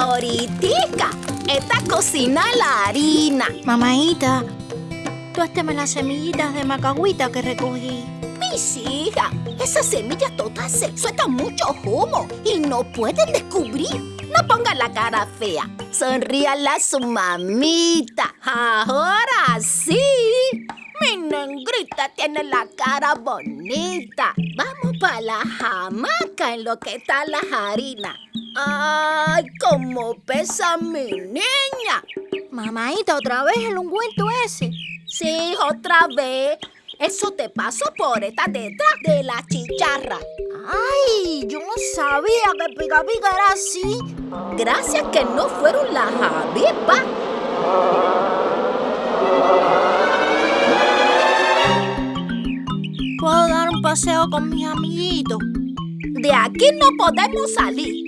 Ahoritica, esta cocina la harina. Mamaita, tuésteme las semillitas de macagüita que recogí. Mis hijas, esas semillas todas se sueltan mucho humo y no pueden descubrir. No pongan la cara fea. Sonríala a su mamita. Ahora sí. Mi negrita tiene la cara bonita. Vamos para la jamaca en lo que está la harina. ¡Ay, cómo pesa mi niña! Mamaita, otra vez el ungüento ese. Sí, otra vez. Eso te pasó por estar detrás de la chicharra. Ay, yo no sabía que Pica Pica era así. Gracias que no fueron las avispas. Con mis amiguitos? De aquí no podemos salir.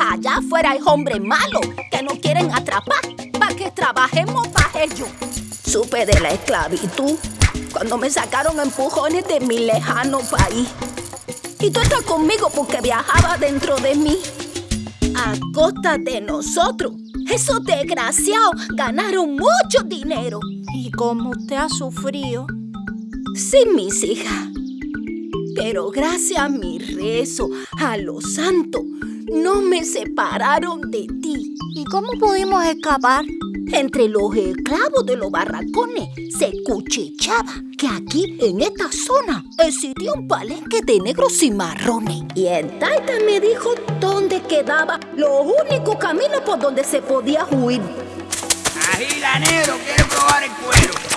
Allá afuera hay hombres malos que nos quieren atrapar para que trabajemos para ellos. Supe de la esclavitud cuando me sacaron empujones de mi lejano país. Y tú estás conmigo porque viajaba dentro de mí. A costa de nosotros, esos desgraciados ganaron mucho dinero. Y como usted ha sufrido. Sí, mis hijas. Pero gracias a mi rezo, a los santos, no me separaron de ti. ¿Y cómo pudimos escapar? Entre los esclavos de los barracones se cuchicheaba que aquí, en esta zona, existía un palenque de negros y marrones. Y el taita me dijo dónde quedaba los únicos caminos por donde se podía huir. Agilanero, quiere probar el cuero.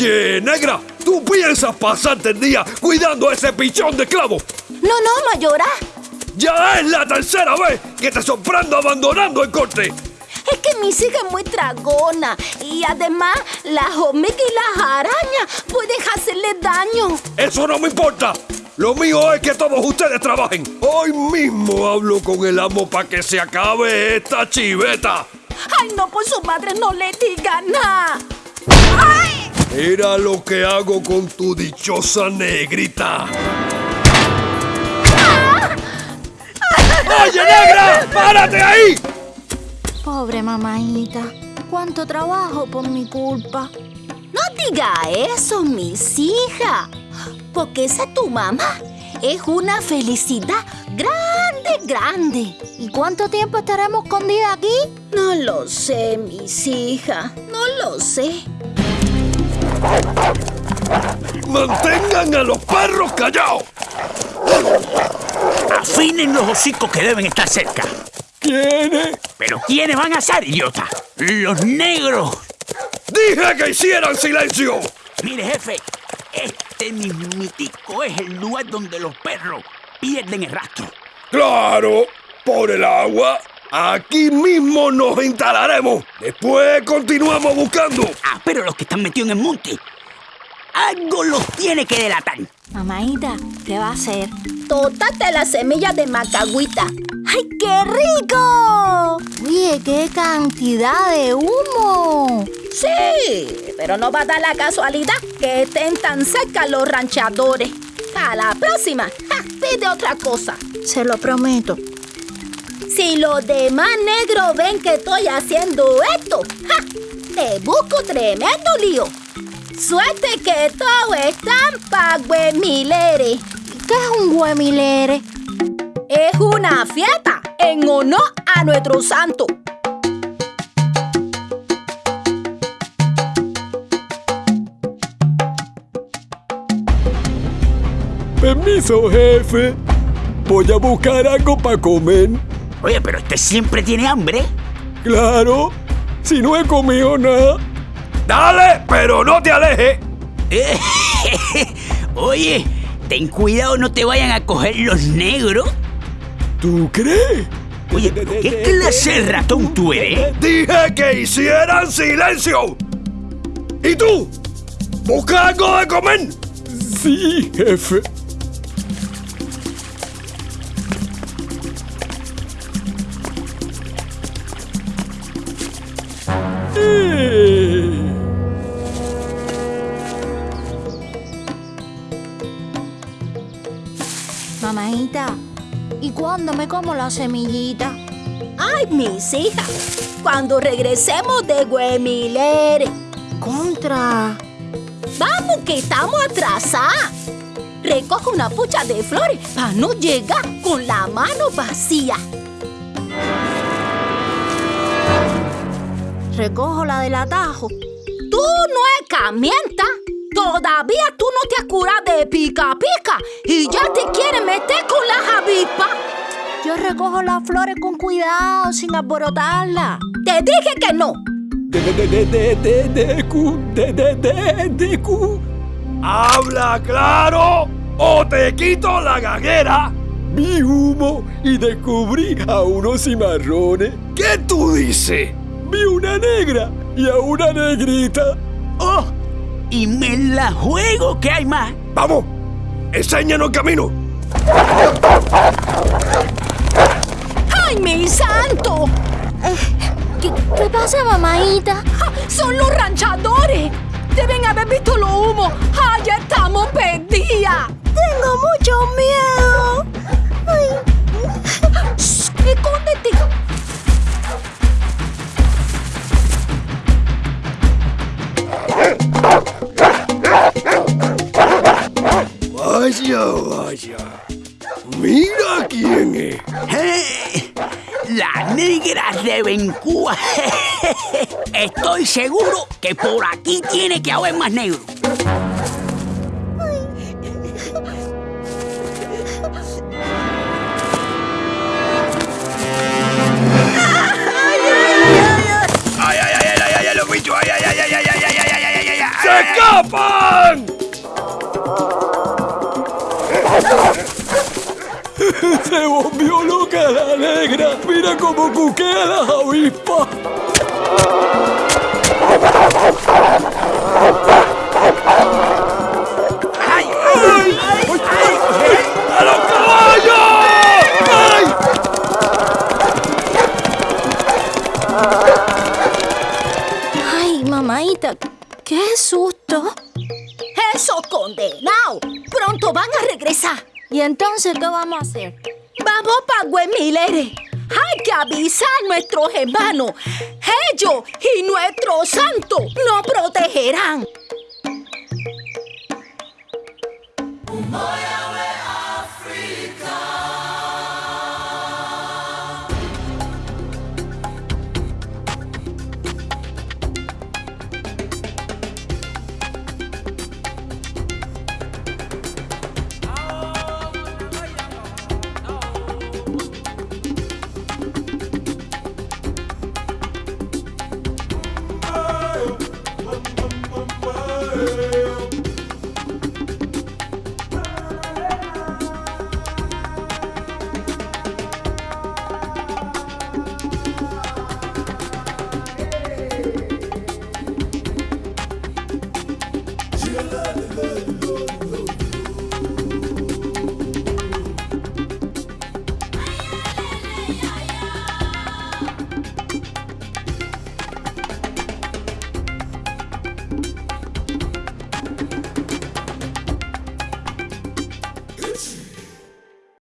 Oye, negra, ¿tú piensas pasarte el día cuidando a ese pichón de esclavo? No, no, mayora. Ya es la tercera vez que te sorprendo abandonando el corte. Es que mi hija es muy tragona y además las hormigas y las arañas pueden hacerle daño. Eso no me importa. Lo mío es que todos ustedes trabajen. Hoy mismo hablo con el amo para que se acabe esta chiveta. Ay, no, por su madre no le diga nada. ¡Ay! Mira lo que hago con tu dichosa negrita. ¡Oye, negra! ¡Párate ahí! Pobre mamaita. Cuánto trabajo por mi culpa. No diga eso, mis hijas. Porque esa tu mamá es una felicidad grande, grande. ¿Y cuánto tiempo estaremos escondidas aquí? No lo sé, mis hijas. No lo sé. ¡Mantengan a los perros callados! Afinen los hocicos que deben estar cerca. ¿Quiénes? ¿Pero quiénes van a ser, idiota? Los negros. ¡Dije que hicieran silencio! Mire, jefe, este mismitico es el lugar donde los perros pierden el rastro. ¡Claro! ¡Por el agua! Aquí mismo nos instalaremos. Después continuamos buscando. Ah, pero los que están metidos en el monte, algo los tiene que delatar. Mamaita, ¿qué va a hacer? Tótate la semilla de macagüita. ¡Ay, qué rico! Oye, qué cantidad de humo. Sí, pero no va a dar la casualidad que estén tan cerca los ranchadores. A la próxima, ja, pide otra cosa. Se lo prometo. Si los demás negros ven que estoy haciendo esto, ¡ja! te busco tremendo lío. Suerte que todo están pa' Güemilere. ¿Qué es un huemilere? Es una fiesta en honor a nuestro santo. Permiso, jefe. Voy a buscar algo para comer. Oye, pero este siempre tiene hambre. Claro. Si no he comido nada. Dale, pero no te alejes. Oye, ten cuidado, no te vayan a coger los negros. ¿Tú crees? Oye, pero ¿qué clase de ratón tú eres? Dije que hicieran silencio. ¿Y tú? ¿Busca algo de comer? Sí, jefe. ¿Y cuándo me como la semillita? Ay, mis hijas, cuando regresemos de Guemilere. Contra. Vamos, que estamos atrasadas. Recoge una pucha de flores para no llegar con la mano vacía. Recojo la del atajo. Tú no es camienta. Todavía tú no te has curado de pica pica y ya te quieres meter con la avispas. Yo recojo las flores con cuidado, sin alborotarla. Te dije que no. De, de, de, de, de, de, cu, de, de, de, de, cu. ¡Habla claro o te quito la gaguera! Vi humo y descubrí a unos cimarrones. ¿Qué tú dices? Vi una negra y a una negrita. ¡Oh! Y me la juego que hay más. ¡Vamos! ¡Enséñanos el camino! ¡Ay, mi santo! ¿Qué, qué pasa, mamaita? ¡Ja! ¡Son los ranchadores! Deben haber visto los humos. ¡Ay, ya estamos perdidas! Mira quién es. ¡Eh! La negra de Bencúa. Estoy seguro que por aquí tiene que haber más negro. Negra. Mira cómo cuquea las avispas. ¡Ay, ay, ay, ay! ¡A los caballos! ¡Ay! Ay, mamaita, qué susto. ¡Eso condenado! ¡Pronto van a regresar! ¿Y entonces qué vamos a hacer? ¡Vamos para Guemilere! ¡Hay que avisar a nuestros hermanos! ¡Ellos y nuestro santo nos protegerán!